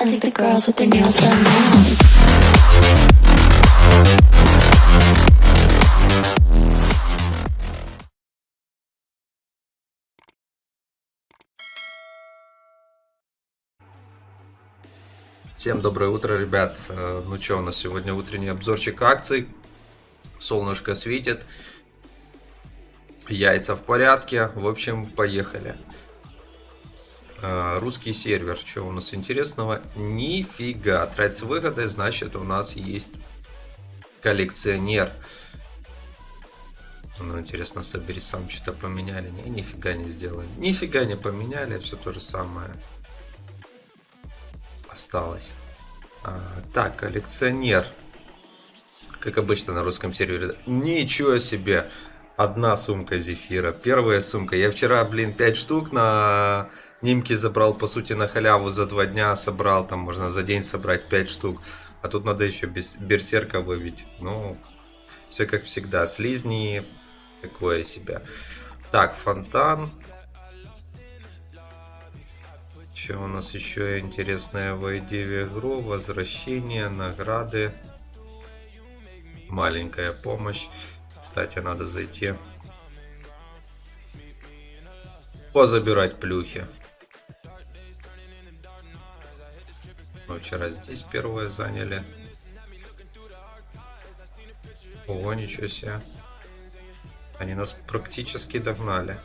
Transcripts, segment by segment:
I think the girls with their nails done now. Всем доброе утро, ребят. Э, Ну что, у нас сегодня утренний обзорчик акций. Солнышко светит. Яйца в порядке. В общем, поехали. Э, Русский сервер. Что у нас интересного? Нифига. Трать с выгодой, значит у нас есть коллекционер. Ну, интересно, собери сам что-то поменяли. Не, нифига не сделали. Нифига не поменяли, все то же самое осталось. А, так, коллекционер. Как обычно на русском сервере. Ничего себе! Одна сумка зефира. Первая сумка. Я вчера, блин, 5 штук на Нимке забрал, по сути, на халяву за 2 дня собрал. Там можно за день собрать 5 штук. А тут надо еще берсерка выбить. Ну, все как всегда. Слизни, такое себе. Так, фонтан. Что у нас еще интересное войди в игру? Возвращение, награды. Маленькая помощь. Кстати, надо зайти. Позабирать плюхи. Мы вчера здесь первое заняли. Ого, ничего себе. Они нас практически догнали.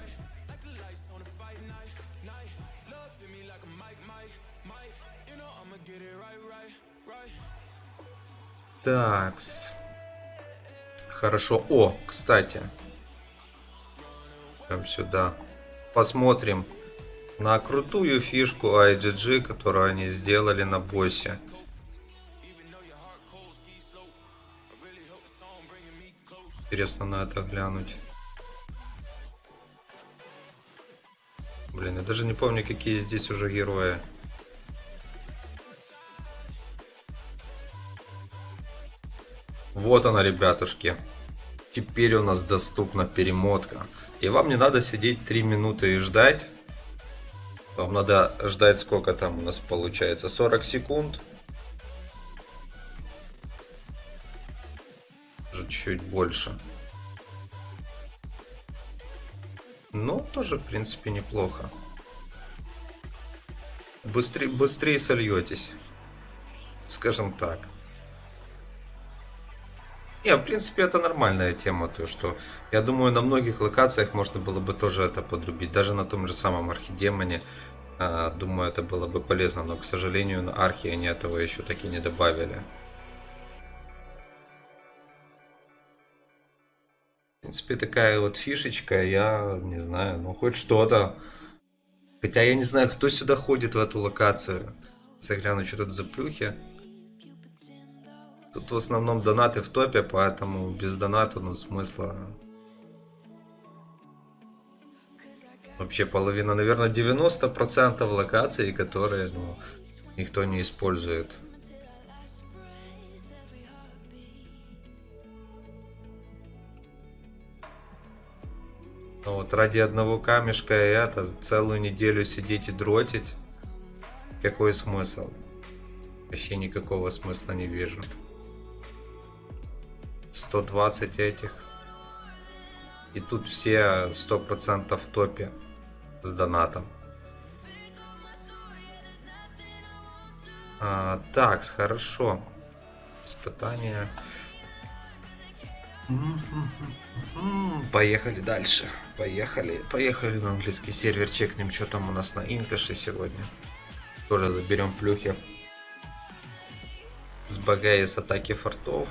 Такс. Хорошо. О, кстати. Прям сюда. Посмотрим на крутую фишку IGG, которую они сделали на боссе. Интересно на это глянуть. Блин, я даже не помню, какие здесь уже герои. Вот она, ребятушки. Теперь у нас доступна перемотка. И вам не надо сидеть 3 минуты и ждать. Вам надо ждать сколько там у нас получается? 40 секунд. Чуть больше. Ну, тоже, в принципе, неплохо. Быстрее, быстрее сольетесь. Скажем так. Не, в принципе, это нормальная тема, то что я думаю, на многих локациях можно было бы тоже это подрубить, даже на том же самом Архидемоне. э, Думаю, это было бы полезно, но, к сожалению, на Архи они этого еще таки не добавили. В принципе, такая вот фишечка, я не знаю, ну хоть что-то. Хотя я не знаю, кто сюда ходит в эту локацию. Загляну, что тут за плюхи. Тут в основном донаты в топе, поэтому без доната, ну, смысла... Вообще половина, наверное, 90% локаций, которые, ну, никто не использует. Но вот ради одного камешка и это, целую неделю сидеть и дротить, какой смысл? Вообще никакого смысла не вижу. 120 этих. И тут все 100% в топе с донатом. А, так, хорошо. Испытание. Поехали дальше. Поехали. Поехали на английский сервер. Чекнем, что там у нас на инкаше сегодня. Тоже заберем плюхи. С багая с атаки фортов.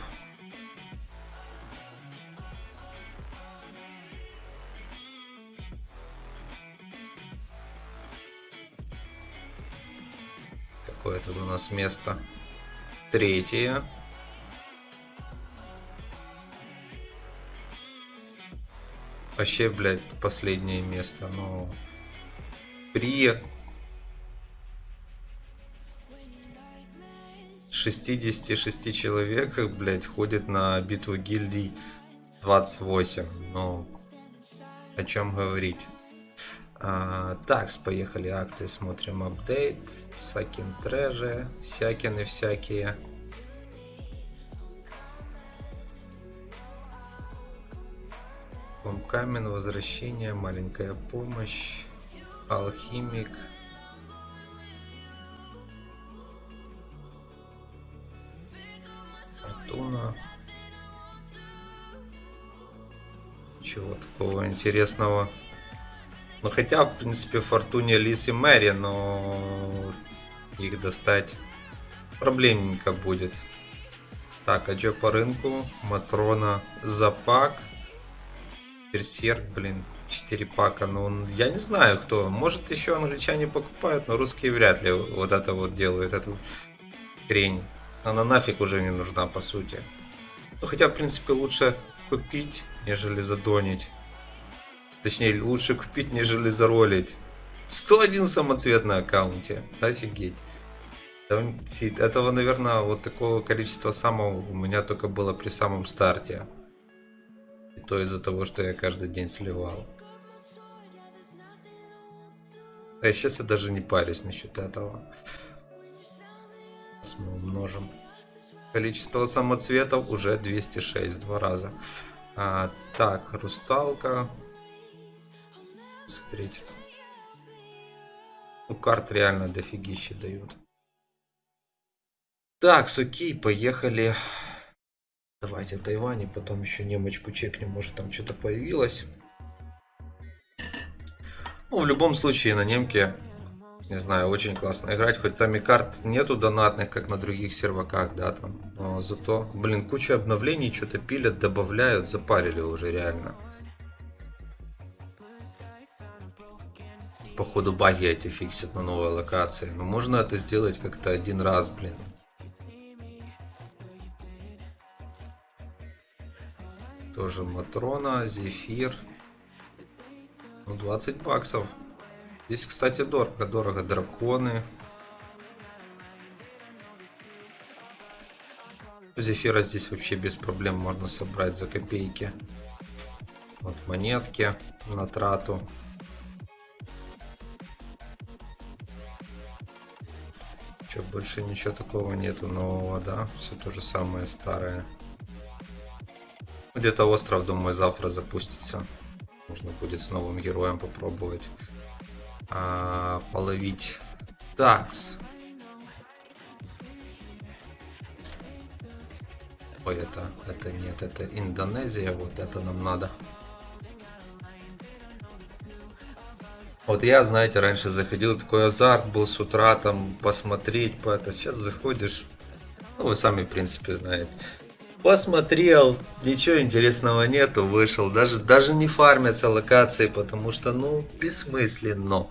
Какое тут у нас место? Третье. Вообще, блядь, последнее место. Но при 66 человеках, блядь, ходит на битву гильдий 28. Ну, о чем говорить. А, такс, поехали акции, смотрим апдейт. Сакин треже, всякины всякие. Камен, возвращение, маленькая помощь, алхимик. Фортуна. Чего такого интересного? Ну хотя, в принципе, Фортуне, Лис и Мэри, но их достать проблемненько будет. Так, а что по рынку? Матрона, Запак. Берсерк, блин, 4 пака. Ну, я не знаю, кто. Может, еще англичане покупают, но русские вряд ли вот это вот делают, эту хрень. Она нафиг уже не нужна, по сути. Ну, хотя, в принципе, лучше купить, нежели задонить. Точнее, лучше купить, нежели заролить. 101 самоцвет на аккаунте. Офигеть. Этого, наверное, вот такого количества самого у меня только было при самом старте. И то из-за того, что я каждый день сливал. А сейчас я даже не парюсь насчет этого. Сейчас мы умножим. Количество самоцветов уже 206, два раза. А, так, русталка. 33. Ну, карт реально дофигища дают. Так, суки, поехали. Давайте Тайвань, потом еще немочку чекнем, может там что-то появилось. Ну, в любом случае, на немке, не знаю, очень классно играть. Хоть там и карт нету донатных, как на других серваках, да, там. Но зато, блин, куча обновлений, что-то пилят, добавляют, запарили уже реально. Походу баги эти фиксят на новой локации. Но можно это сделать как-то один раз, блин. Тоже Матрона, Зефир. Ну, 20 баксов. Здесь, кстати, дорого. Дорого драконы. Зефира здесь вообще без проблем можно собрать за копейки. Вот монетки на трату. Че, больше ничего такого нету нового, да? Все то же самое старое. Где-то остров, думаю, завтра запустится. Можно будет с новым героем попробовать а, половить. Такс. Ой, это, это нет, это Индонезия, вот это нам надо. Вот я, знаете, раньше заходил, такой азарт был с утра, там, посмотреть, по это. Сейчас заходишь, ну, вы сами, в принципе, знаете. Посмотрел, ничего интересного нету, вышел. Даже, даже не фармятся локации, потому что, ну, бессмысленно.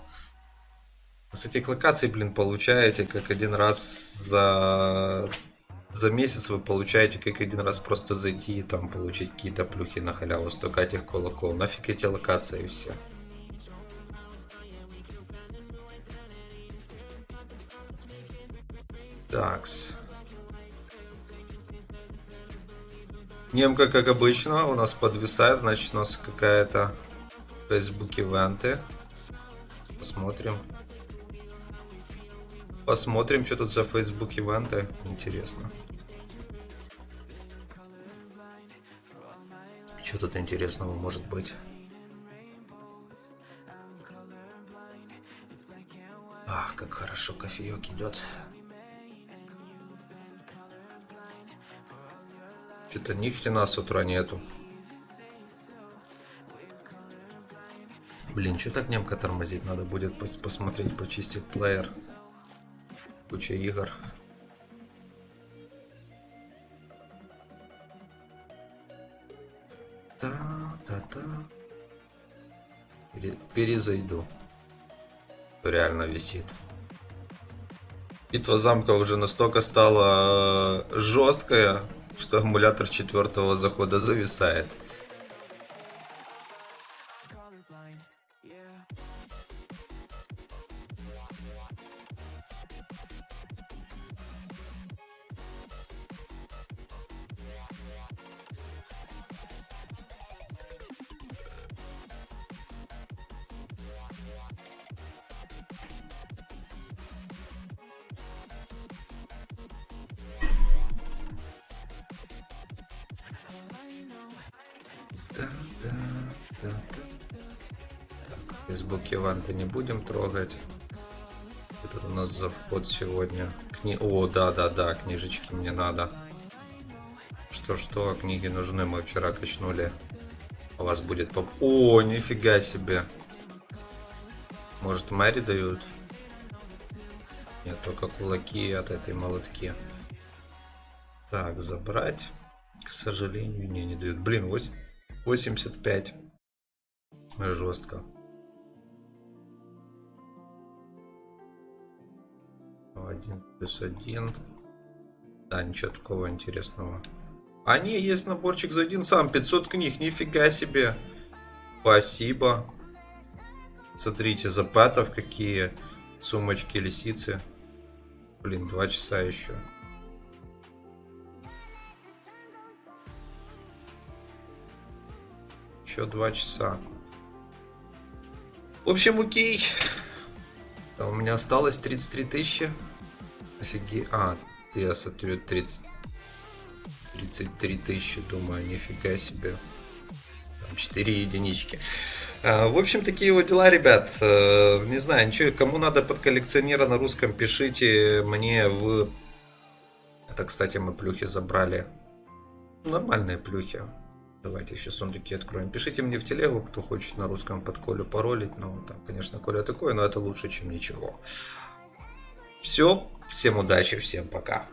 С этих локаций, блин, получаете как один раз за, за месяц вы получаете как один раз просто зайти и там получить какие-то плюхи на халяву, столько этих кулаков. Нафиг эти локации все. Такс. Немка, как обычно, у нас подвисает, значит у нас какая-то Facebook ивенты. Посмотрим. Посмотрим, что тут за Facebook ивенты. Интересно. Что тут интересного может быть? Ах, как хорошо кофеек идет. Что-то ни хрена с утра нету. Блин, что так немка тормозить? Надо будет пос посмотреть, почистить плеер. Куча игр. Та-та-та. Пере перезайду. Реально висит. Битва замка уже настолько стала э, жесткая, что аккумулятор четвертого захода зависает. Так, Фейсбуке ванты не будем трогать. Это у нас за вход сегодня. Кни... О, да, да, да, книжечки мне надо. Что-что, а книги нужны, мы вчера качнули. У вас будет поп... О, нифига себе. Может, Мэри дают? Нет, только кулаки от этой молотки. Так, забрать. К сожалению, не, не дают. Блин, 8, 85. Жестко. Один плюс один. Да, ничего такого интересного. А не, есть наборчик за один сам. 500 книг, нифига себе. Спасибо. Смотрите, за пэтов какие сумочки лисицы. Блин, два часа еще. Еще два часа. В общем, окей. А у меня осталось 33 тысячи. Офиге... А, я смотрю 30... 33 тысячи, думаю, нифига себе. Там 4 единички. А, в общем, такие вот дела, ребят. А, не знаю, ничего, кому надо под коллекционера на русском, пишите мне в... Это, кстати, мы плюхи забрали. Нормальные плюхи. Давайте еще сундуки откроем. Пишите мне в телегу, кто хочет на русском под Колю паролить. Ну, там, конечно, Коля такой, но это лучше, чем ничего. Все, всем удачи, всем пока.